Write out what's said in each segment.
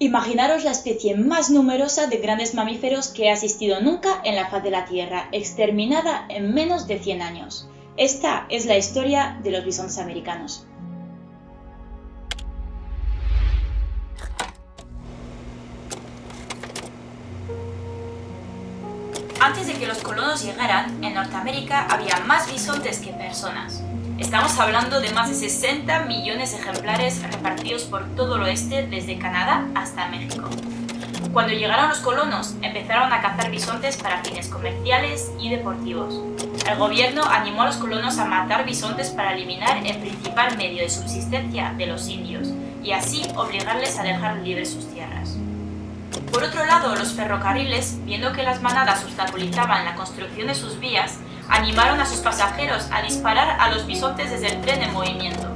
Imaginaros la especie más numerosa de grandes mamíferos que ha existido nunca en la faz de la Tierra, exterminada en menos de 100 años. Esta es la historia de los bisontes americanos. Antes de que los colonos llegaran, en Norteamérica había más bisontes que personas. Estamos hablando de más de 60 millones de ejemplares repartidos por todo el oeste, desde Canadá hasta México. Cuando llegaron los colonos, empezaron a cazar bisontes para fines comerciales y deportivos. El gobierno animó a los colonos a matar bisontes para eliminar el principal medio de subsistencia de los indios y así obligarles a dejar libres sus tierras. Por otro lado, los ferrocarriles, viendo que las manadas obstaculizaban la construcción de sus vías, animaron a sus pasajeros a disparar a los bisontes desde el tren en movimiento.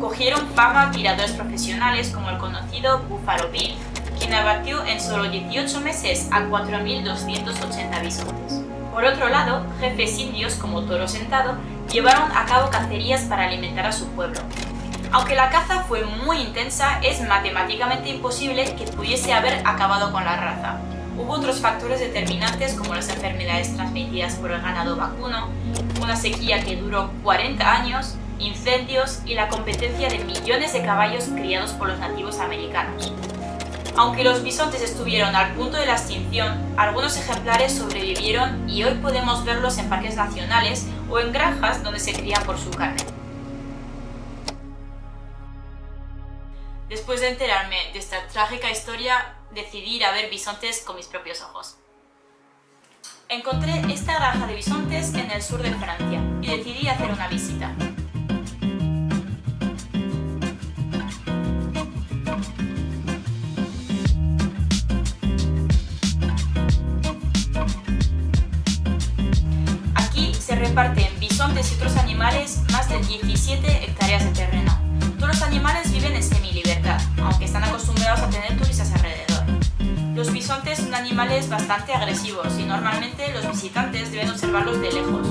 Cogieron fama tiradores profesionales como el conocido Buffalo Bill, quien abatió en solo 18 meses a 4.280 bisontes. Por otro lado, jefes indios como Toro Sentado llevaron a cabo cacerías para alimentar a su pueblo. Aunque la caza fue muy intensa, es matemáticamente imposible que pudiese haber acabado con la raza. Hubo otros factores determinantes como las enfermedades transmitidas por el ganado vacuno, una sequía que duró 40 años, incendios y la competencia de millones de caballos criados por los nativos americanos. Aunque los bisontes estuvieron al punto de la extinción, algunos ejemplares sobrevivieron y hoy podemos verlos en parques nacionales o en granjas donde se crían por su carne. Después de enterarme de esta trágica historia, decidí ir a ver bisontes con mis propios ojos. Encontré esta granja de bisontes en el sur de Francia y decidí hacer una visita. Aquí se reparten bisontes y otros animales más de 17 hectáreas de terreno. Todos los animales viven en semi-libertad, aunque están acostumbrados a tener bisontes son animales bastante agresivos y normalmente los visitantes deben observarlos de lejos,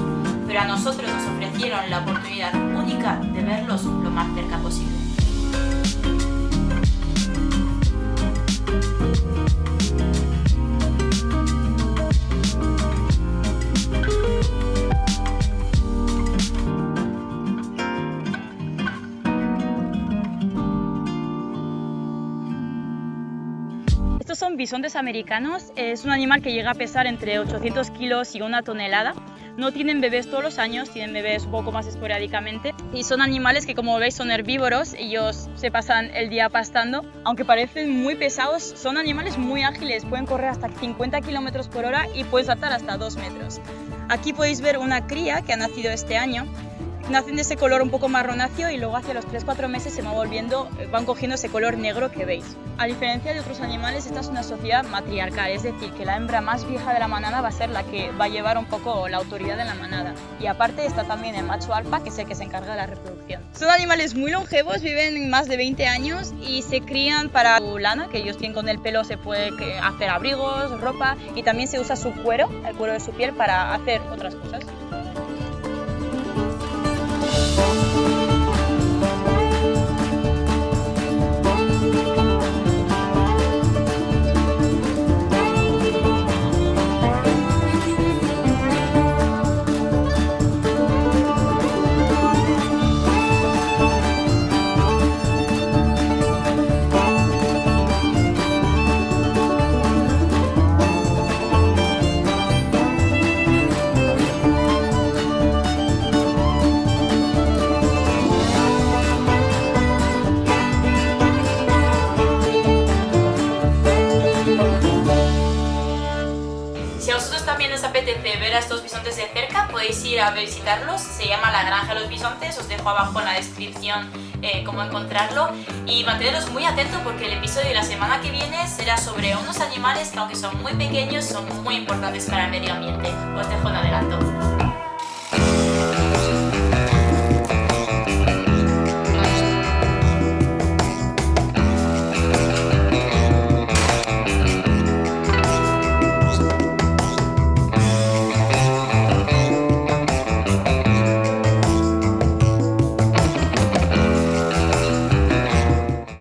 pero a nosotros nos ofrecieron la oportunidad única de verlos lo más cerca posible. Son bisontes americanos. Es un animal que llega a pesar entre 800 kilos y una tonelada. No tienen bebés todos los años, tienen bebés un poco más esporádicamente. Y son animales que, como veis, son herbívoros. Ellos se pasan el día pastando. Aunque parecen muy pesados, son animales muy ágiles. Pueden correr hasta 50 kilómetros por hora y pueden saltar hasta 2 metros. Aquí podéis ver una cría que ha nacido este año nacen de ese color un poco marronáceo y luego hacia los 3-4 meses se va volviendo, eh, van cogiendo ese color negro que veis. A diferencia de otros animales, esta es una sociedad matriarcal, es decir, que la hembra más vieja de la manada va a ser la que va a llevar un poco la autoridad de la manada. Y aparte está también el macho alfa, que es el que se encarga de la reproducción. Son animales muy longevos, viven más de 20 años y se crían para su lana, que ellos tienen con el pelo, se puede hacer abrigos, ropa y también se usa su cuero, el cuero de su piel, para hacer otras cosas. Thank you. Podéis ir a visitarlos. Se llama La Granja de los Bisontes, os dejo abajo en la descripción eh, cómo encontrarlo. Y manteneros muy atentos porque el episodio de la semana que viene será sobre unos animales que aunque son muy pequeños son muy importantes para el medio ambiente. Os dejo en adelanto.